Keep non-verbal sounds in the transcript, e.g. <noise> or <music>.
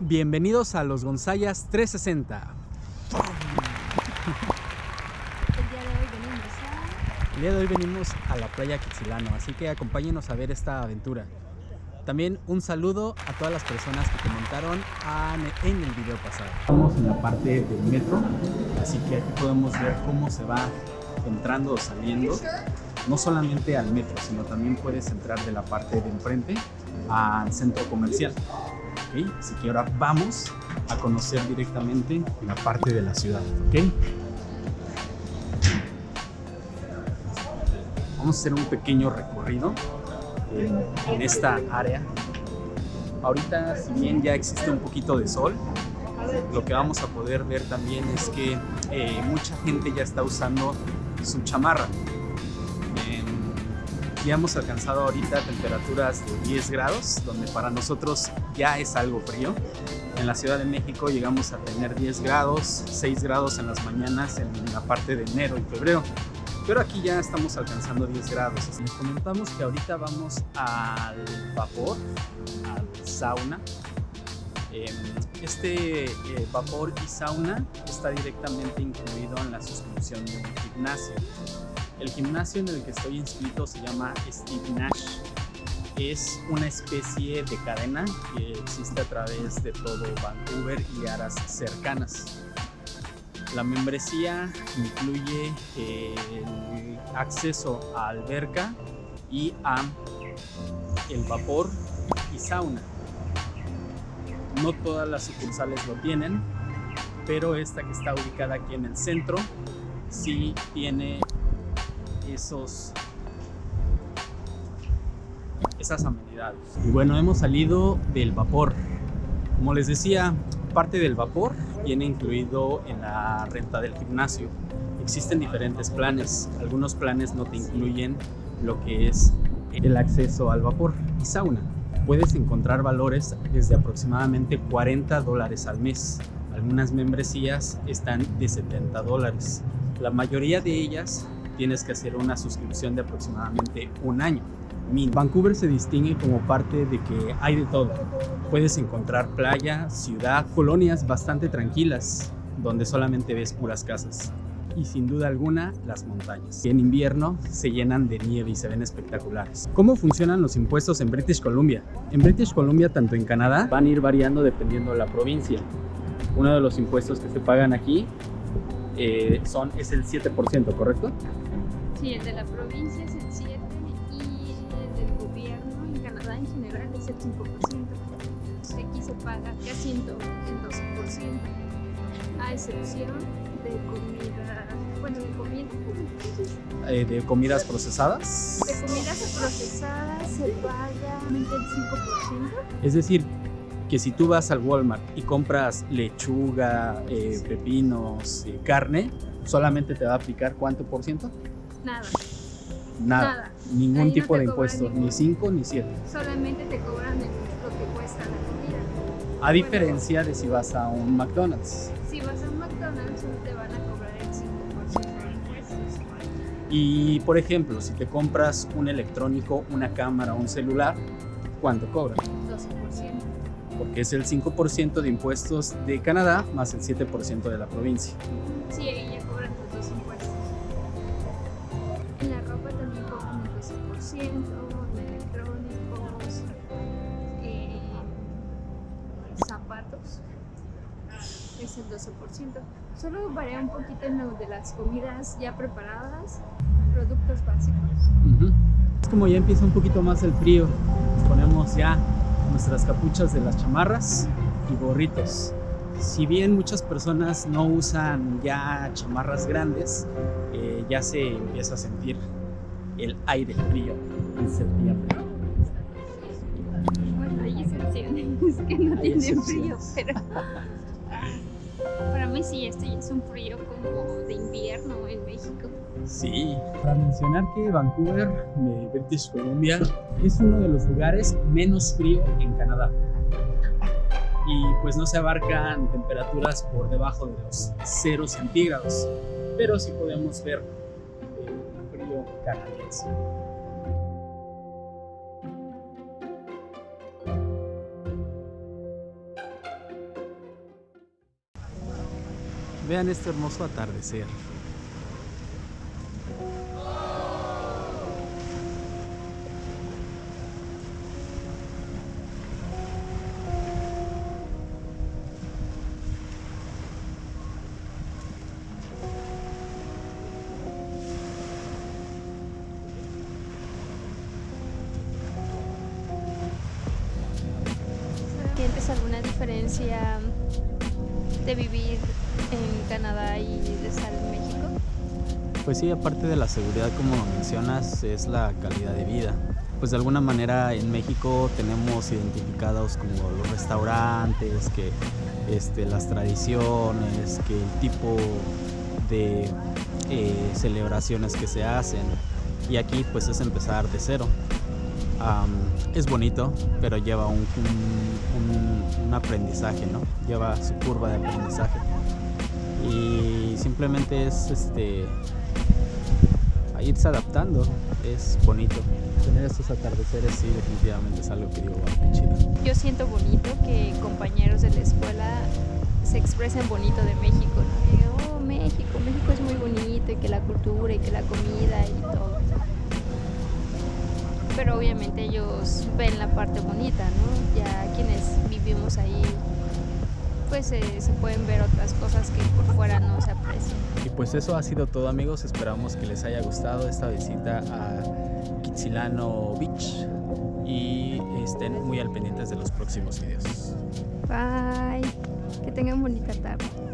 Bienvenidos a los Gonzayas 360. El día de hoy venimos a la playa Quetzilano, así que acompáñenos a ver esta aventura. También un saludo a todas las personas que comentaron en el video pasado. Estamos en la parte del metro, así que aquí podemos ver cómo se va entrando o saliendo, no solamente al metro, sino también puedes entrar de la parte de enfrente al centro comercial. Así que ahora vamos a conocer directamente la parte de la ciudad. ¿okay? Vamos a hacer un pequeño recorrido en, esta área. Ahorita, si bien ya existe un poquito de sol, lo que vamos a poder ver también es que eh, mucha gente ya está usando su chamarra. Ya hemos alcanzado ahorita temperaturas de 10 grados, donde para nosotros ya es algo frío. En la Ciudad de México llegamos a tener 10 grados, 6 grados en las mañanas en la parte de enero y febrero pero aquí ya estamos alcanzando 10 grados. Les comentamos que ahorita vamos al vapor, al sauna. Em, este eh, vapor y sauna está directamente incluido en la suscripción de un gimnasio. El gimnasio en el que estoy inscrito se llama Steve Nash. Es una especie de cadena que existe a través de todo Vancouver y áreas cercanas. La membresía incluye el acceso a alberca y a el vapor y sauna. No todas las sucursales lo tienen, pero esta que está ubicada aquí en el centro sí tiene esos esas amenidades. Y bueno, hemos salido del vapor. Como les decía, parte del vapor viene incluido en la renta del gimnasio. Existen diferentes planes. Algunos planes no te incluyen lo que es el acceso al vapor y sauna. Puedes encontrar valores desde aproximadamente 40 dólares al mes. Algunas membresías están de 70 dólares. La mayoría de ellas tienes que hacer una suscripción de aproximadamente un año. Vancouver se distingue como parte de que hay de todo. Puedes encontrar playa, ciudad, colonias bastante tranquilas, donde solamente ves puras casas. Y sin duda alguna, las montañas. En invierno se llenan de nieve y se ven espectaculares. ¿Cómo funcionan los impuestos en British Columbia? En British Columbia, tanto en Canadá, van a ir variando dependiendo de la provincia. Uno de los impuestos que se pagan aquí eh, son, es el 7%, ¿correcto? Sí, el de la provincia es el 7% en general es el 5%. Aquí se paga casi el 12%, a excepción de comida, bueno, de comida, eh, ¿De comidas procesadas? De comidas procesadas se paga el 5%. Es decir, que si tú vas al Walmart y compras lechuga, eh, pepinos, eh, carne, solamente te va a aplicar cuánto por ciento? Nada. Nada. Ningún tipo de impuesto, ni 5 ni 7. Solamente te cobran lo que cuesta la comida. A diferencia de si vas a un McDonald's. Si vas a un McDonald's te van a cobrar el 5% de impuestos. Y por ejemplo, si te compras un electrónico, una cámara, un celular, ¿cuánto cobran? 12%. Porque es el 5% de impuestos de Canadá más el 7% de la provincia. Sí, ahí zapatos, es el 12%. Solo varía un poquito en lo de las comidas ya preparadas, productos básicos. Es como ya empieza un poquito más el frío, ponemos ya nuestras capuchas de las chamarras y gorritos. Si bien muchas personas no usan ya chamarras grandes, eh, ya se empieza a sentir el aire frío en septiembre. Bueno, hay <laughs> excepciones que no tienen frío, pero para mí sí, esto ya es un frío como de invierno en México. Sí, para mencionar que Vancouver, British Columbia, es uno de los lugares menos frío en Canadá y pues no se abarcan temperaturas por debajo de los 0 centígrados, pero sí podemos ver el frío canadiense. Vean este hermoso atardecer. ¿Sientes alguna diferencia de vivir en Canadá y de estar en México? Pues sí, aparte de la seguridad, como mencionas, es la calidad de vida. Pues de alguna manera en México tenemos identificados como los restaurantes, que este, las tradiciones, que el tipo de eh, celebraciones que se hacen. Y aquí pues es empezar de cero. Es bonito, pero lleva un- un- aprendizaje, ¿no? Lleva su curva de aprendizaje. Y simplemente es este irse adaptando. Es bonito. Tener estos atardeceres sí definitivamente es algo que digo, wow, qué chido. Yo siento bonito que compañeros de la escuela se expresen bonito de México. Que, oh, México, México es muy bonito y que la cultura y que la comida y todo. Pero obviamente ellos ven la parte bonita, ¿no? Ya quienes vivimos ahí, pues eh, se pueden ver otras cosas que por fuera no se aprecian. Y pues eso ha sido todo amigos, esperamos que les haya gustado esta visita a Kitsilano Beach y estén muy al pendientes de los próximos videos. Bye, que tengan bonita tarde.